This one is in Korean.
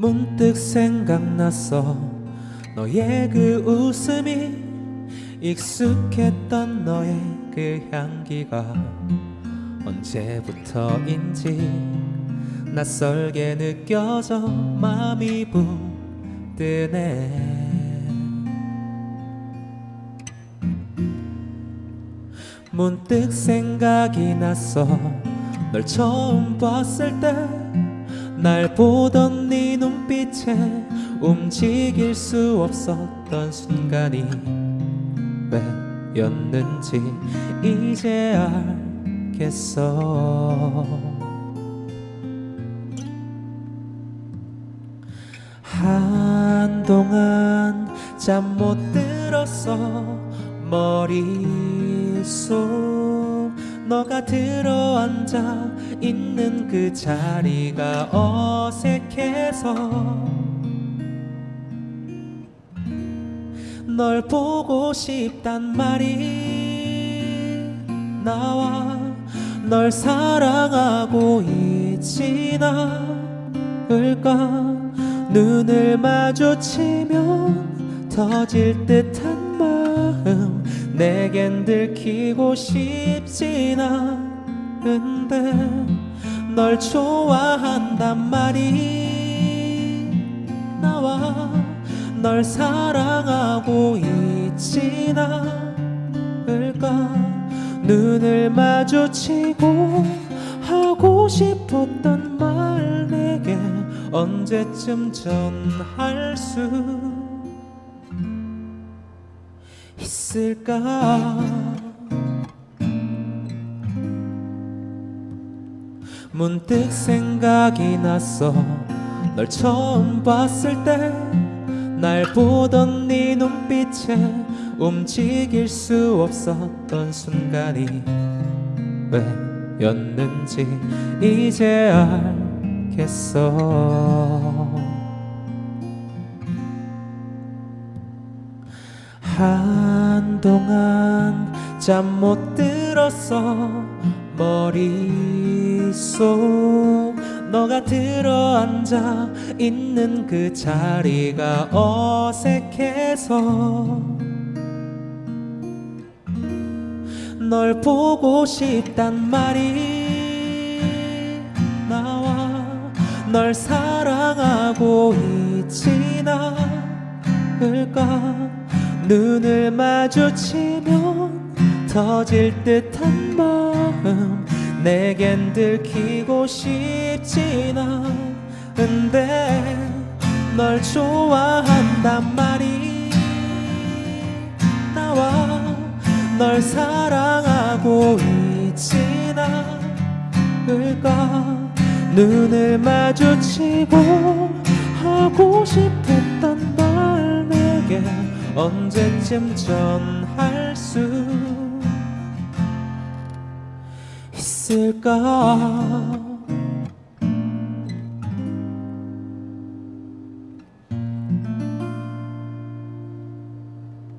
문득 생각났어 너의 그 웃음이 익숙했던 너의 그 향기가 언제부터인지 낯설게 느껴져 마음이 부드네. 문득 생각이 났어 널 처음 봤을 때 날 보던 네 눈빛에 움직일 수 없었던 순간이 왜였는지 이제 알겠어. 한동안 잠 못 들었어 머릿속 너가 들어앉아 있는 그 자리가 어색해서 널 보고 싶단 말이 나와 널 사랑하고 있진 않을까? 눈을 마주치면 터질 듯한 마음 내겐 들키고 싶진 않은데 널 좋아한단 말이 나와 널 사랑하고 있진 않을까? 눈을 마주치고 하고 싶었던 말 내게 언제쯤 전할 수 있을까? 문득 생각이 났어 널 처음 봤을 때 날 보던 네 눈빛에 움직일 수 없었던 순간이 왜였는지 이제 알겠어 한동안 잠 못 들었어 머릿속 너가 들어앉아 있는 그 자리가 어색해서 널 보고 싶단 말이 나와 널 사랑하고 있진 않을까 눈을 마주치면 터질 듯한 마음 내겐 들키고 싶진 않은데 널 좋아한단 말이 나와 널 사랑하고 있진 않을까? 눈을 마주치고 하고 내게 언제쯤 전할 수 있을까